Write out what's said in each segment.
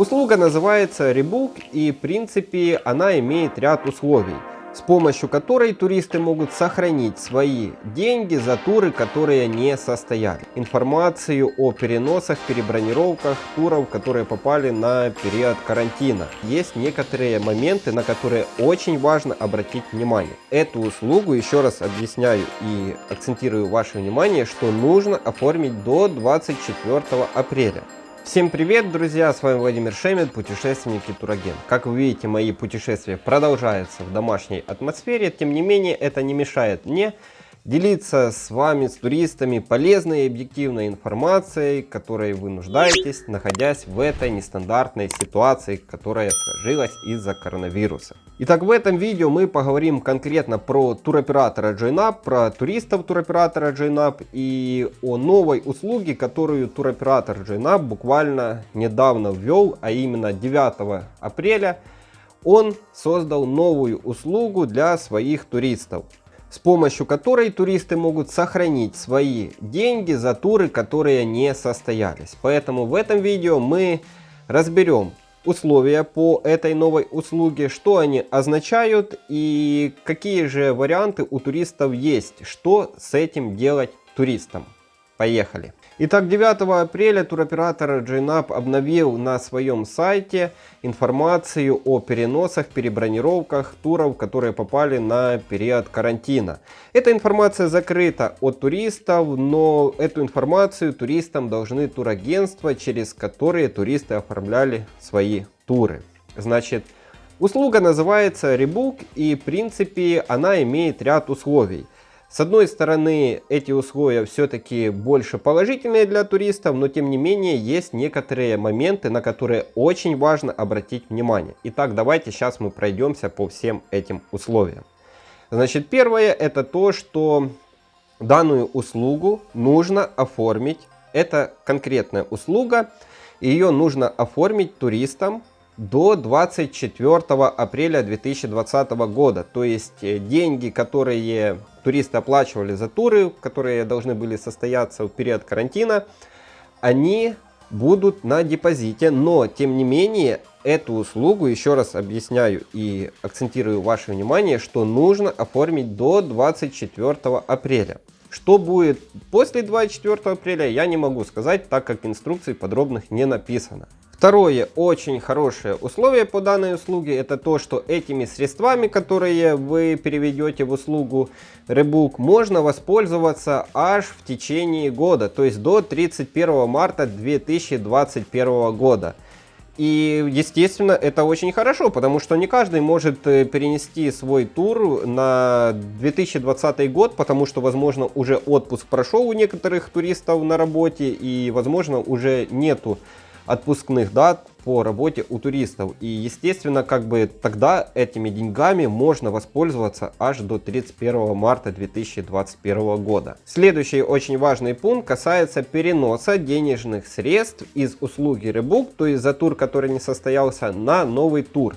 Услуга называется Rebook и в принципе она имеет ряд условий с помощью которой туристы могут сохранить свои деньги за туры, которые не состояли. Информацию о переносах, перебронировках туров, которые попали на период карантина. Есть некоторые моменты, на которые очень важно обратить внимание. Эту услугу, еще раз объясняю и акцентирую ваше внимание, что нужно оформить до 24 апреля. Всем привет, друзья! С вами Владимир Шемет, путешественник и турагент. Как вы видите, мои путешествия продолжаются в домашней атмосфере. Тем не менее, это не мешает мне делиться с вами, с туристами, полезной и объективной информацией, которой вы нуждаетесь, находясь в этой нестандартной ситуации, которая сложилась из-за коронавируса. Итак, в этом видео мы поговорим конкретно про туроператора JoinUp, про туристов туроператора JoinUp и о новой услуге, которую туроператор JoinUp буквально недавно ввел, а именно 9 апреля он создал новую услугу для своих туристов с помощью которой туристы могут сохранить свои деньги за туры, которые не состоялись. Поэтому в этом видео мы разберем условия по этой новой услуге, что они означают и какие же варианты у туристов есть, что с этим делать туристам. Поехали! Итак, 9 апреля туроператор JNAP обновил на своем сайте информацию о переносах, перебронировках туров, которые попали на период карантина. Эта информация закрыта от туристов, но эту информацию туристам должны турагентства, через которые туристы оформляли свои туры. Значит, услуга называется Rebook и в принципе она имеет ряд условий. С одной стороны, эти условия все-таки больше положительные для туристов, но тем не менее есть некоторые моменты, на которые очень важно обратить внимание. Итак, давайте сейчас мы пройдемся по всем этим условиям. Значит, первое это то, что данную услугу нужно оформить. Это конкретная услуга, ее нужно оформить туристам до 24 апреля 2020 года. То есть э, деньги, которые туристы оплачивали за туры, которые должны были состояться в период карантина, они будут на депозите, но тем не менее эту услугу, еще раз объясняю и акцентирую ваше внимание, что нужно оформить до 24 апреля. Что будет после 24 апреля, я не могу сказать, так как инструкций подробных не написано. Второе очень хорошее условие по данной услуге это то, что этими средствами, которые вы переведете в услугу Rebook, можно воспользоваться аж в течение года, то есть до 31 марта 2021 года. И, естественно, это очень хорошо, потому что не каждый может э, перенести свой тур на 2020 год, потому что, возможно, уже отпуск прошел у некоторых туристов на работе, и, возможно, уже нету отпускных дат по работе у туристов. И естественно, как бы тогда этими деньгами можно воспользоваться аж до 31 марта 2021 года. Следующий очень важный пункт касается переноса денежных средств из услуги Rebook, то есть за тур, который не состоялся, на новый тур.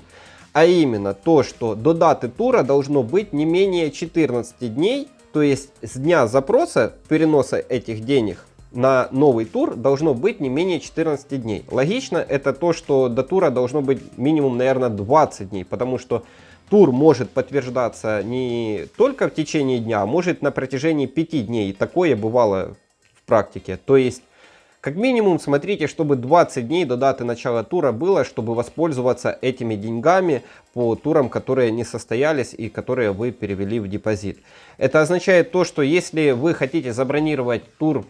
А именно то, что до даты тура должно быть не менее 14 дней, то есть с дня запроса переноса этих денег на новый тур должно быть не менее 14 дней. Логично это то, что до тура должно быть минимум, наверное, 20 дней, потому что тур может подтверждаться не только в течение дня, а может на протяжении 5 дней. И такое бывало в практике. То есть, как минимум, смотрите, чтобы 20 дней до даты начала тура было, чтобы воспользоваться этими деньгами по турам, которые не состоялись и которые вы перевели в депозит. Это означает то, что если вы хотите забронировать тур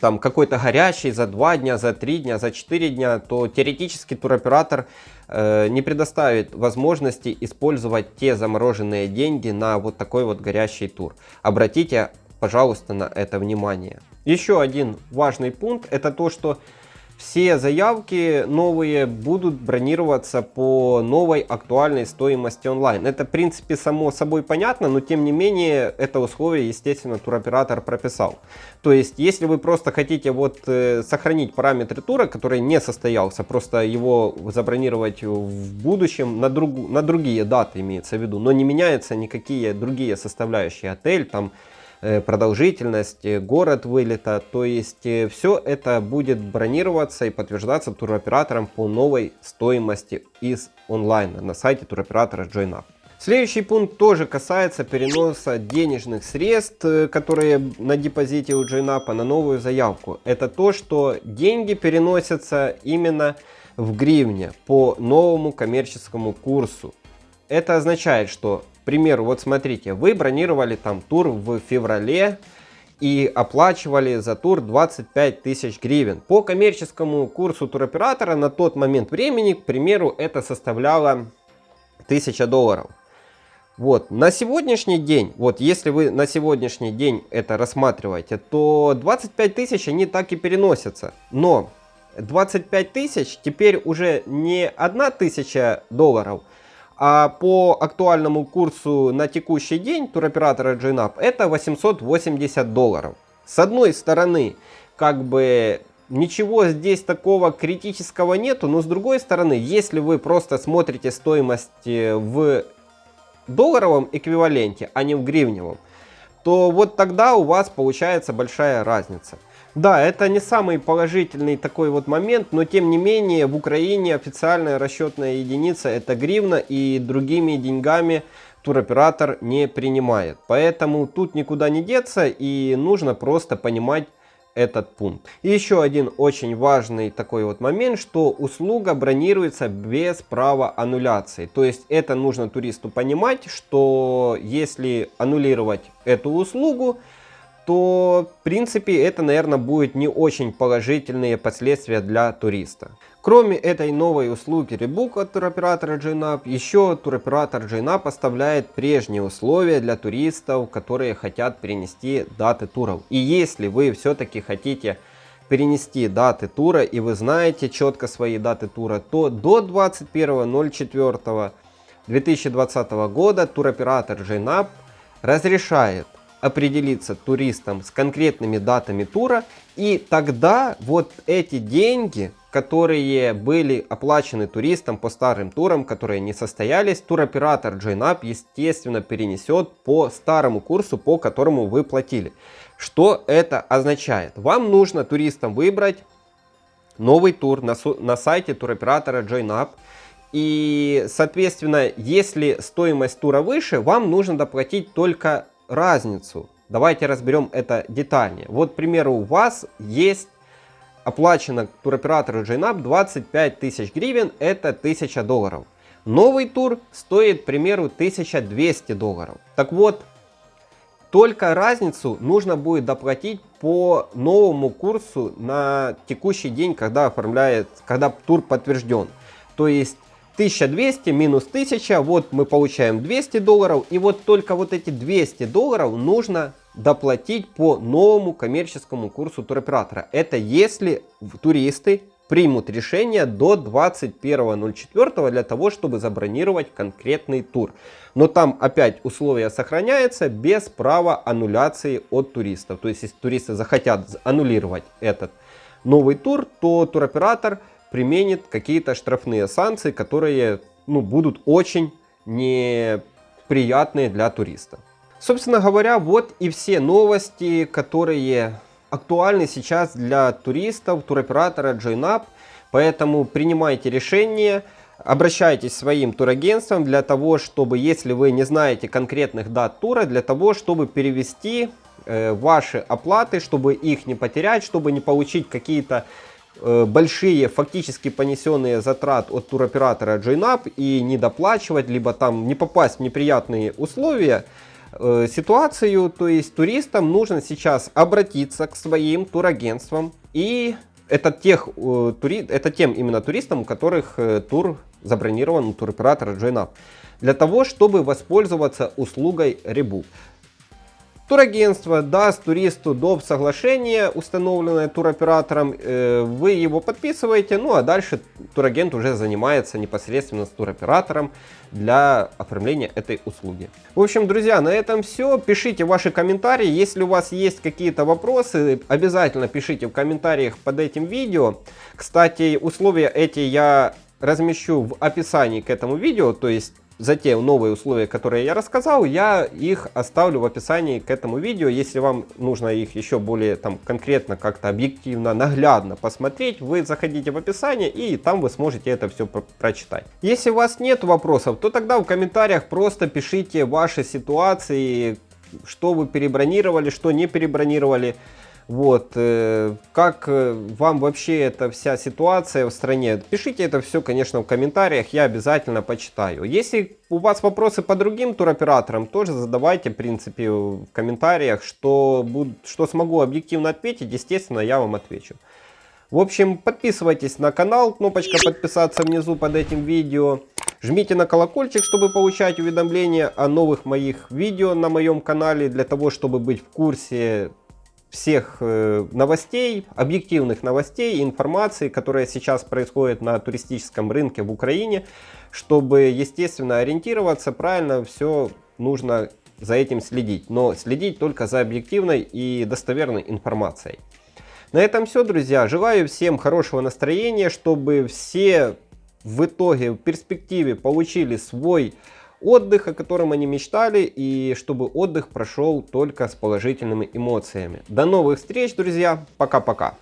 там какой-то горящий за 2 дня, за 3 дня, за 4 дня, то теоретически туроператор э, не предоставит возможности использовать те замороженные деньги на вот такой вот горящий тур. Обратите, пожалуйста, на это внимание. Еще один важный пункт, это то, что все заявки новые будут бронироваться по новой актуальной стоимости онлайн. Это в принципе само собой понятно, но тем не менее это условие естественно туроператор прописал. То есть если вы просто хотите вот э, сохранить параметры тура, который не состоялся, просто его забронировать в будущем на, друг, на другие даты имеется в виду, но не меняются никакие другие составляющие, отель там продолжительность, э, город вылета. То есть э, все это будет бронироваться и подтверждаться туроператором по новой стоимости из онлайна на сайте туроператора JoinUp. Следующий пункт тоже касается переноса денежных средств, которые на депозите у JoinUp на новую заявку. Это то, что деньги переносятся именно в гривне по новому коммерческому курсу. Это означает, что, примеру, вот смотрите, вы бронировали там тур в феврале и оплачивали за тур 25 тысяч гривен. По коммерческому курсу туроператора на тот момент времени, к примеру, это составляло 1000 долларов. Вот, на сегодняшний день, вот если вы на сегодняшний день это рассматриваете, то 25 тысяч они так и переносятся. Но 25 тысяч теперь уже не 1000 долларов, а по актуальному курсу на текущий день туроператора GNAP это 880 долларов. С одной стороны, как бы ничего здесь такого критического нету, но с другой стороны, если вы просто смотрите стоимость э, в долларовом эквиваленте, а не в гривневом, то вот тогда у вас получается большая разница. Да, это не самый положительный такой вот момент, но тем не менее в Украине официальная расчетная единица это гривна и другими деньгами туроператор не принимает. Поэтому тут никуда не деться и нужно просто понимать этот пункт. И еще один очень важный такой вот момент, что услуга бронируется без права аннуляции. То есть это нужно туристу понимать, что если аннулировать эту услугу, то в принципе это, наверное, будет не очень положительные последствия для туриста. Кроме этой новой услуги Rebook от туроператора JNAP, еще туроператор JNAP поставляет прежние условия для туристов, которые хотят перенести даты туров. И если вы все-таки хотите перенести даты тура и вы знаете четко свои даты тура, то до 21.04.2020 года туроператор JNAP разрешает определиться туристам с конкретными датами тура, и тогда вот эти деньги, которые были оплачены туристам по старым турам, которые не состоялись, туроператор JoinUp, естественно, перенесет по старому курсу, по которому вы платили. Что это означает? Вам нужно туристам выбрать новый тур на, на сайте туроператора JoinUp, и, соответственно, если стоимость тура выше, вам нужно доплатить только разницу. Давайте разберем это детальнее. Вот, к примеру, у вас есть оплачено туроператору JNAP 25 тысяч гривен, это 1000 долларов. Новый тур стоит, к примеру, 1200 долларов. Так вот, только разницу нужно будет доплатить по новому курсу на текущий день, когда оформляет, когда тур подтвержден. То есть 1200 минус 1000, вот мы получаем 200 долларов. И вот только вот эти 200 долларов нужно доплатить по новому коммерческому курсу туроператора. Это если туристы примут решение до 21.04 для того, чтобы забронировать конкретный тур. Но там опять условия сохраняются без права аннуляции от туристов. То есть, если туристы захотят аннулировать этот новый тур, то туроператор применит какие-то штрафные санкции, которые ну, будут очень неприятные для туриста. Собственно говоря, вот и все новости, которые актуальны сейчас для туристов, туроператора JoinUp. Поэтому принимайте решение, обращайтесь своим турагентствам для того, чтобы, если вы не знаете конкретных дат тура, для того, чтобы перевести э, ваши оплаты, чтобы их не потерять, чтобы не получить какие-то большие фактически понесенные затрат от туроператора JoinUp и не доплачивать, либо там не попасть в неприятные условия, э, ситуацию, то есть туристам нужно сейчас обратиться к своим турагентствам и это, тех, э, тури, это тем именно туристам, у которых тур забронирован у туроператора JoinUp, для того, чтобы воспользоваться услугой Rebook. Турагентство даст туристу доп. соглашение, установленное туроператором, э, вы его подписываете, ну а дальше турагент уже занимается непосредственно с туроператором для оформления этой услуги. В общем, друзья, на этом все. Пишите ваши комментарии, если у вас есть какие-то вопросы, обязательно пишите в комментариях под этим видео. Кстати, условия эти я размещу в описании к этому видео, то есть за те новые условия, которые я рассказал, я их оставлю в описании к этому видео. Если вам нужно их еще более там конкретно, как-то объективно, наглядно посмотреть, вы заходите в описание и там вы сможете это все про прочитать. Если у вас нет вопросов, то тогда в комментариях просто пишите ваши ситуации, что вы перебронировали, что не перебронировали. Вот, э, как э, вам вообще эта вся ситуация в стране? Пишите это все, конечно, в комментариях, я обязательно почитаю. Если у вас вопросы по другим туроператорам, тоже задавайте, в принципе, в комментариях, что, буд, что смогу объективно ответить, естественно, я вам отвечу. В общем, подписывайтесь на канал, кнопочка подписаться внизу под этим видео. Жмите на колокольчик, чтобы получать уведомления о новых моих видео на моем канале, для того, чтобы быть в курсе всех э, новостей, объективных новостей, информации, которая сейчас происходит на туристическом рынке в Украине, чтобы, естественно, ориентироваться, правильно все нужно за этим следить, но следить только за объективной и достоверной информацией. На этом все, друзья. Желаю всем хорошего настроения, чтобы все в итоге, в перспективе получили свой отдых, о котором они мечтали, и чтобы отдых прошел только с положительными эмоциями. До новых встреч, друзья. Пока-пока.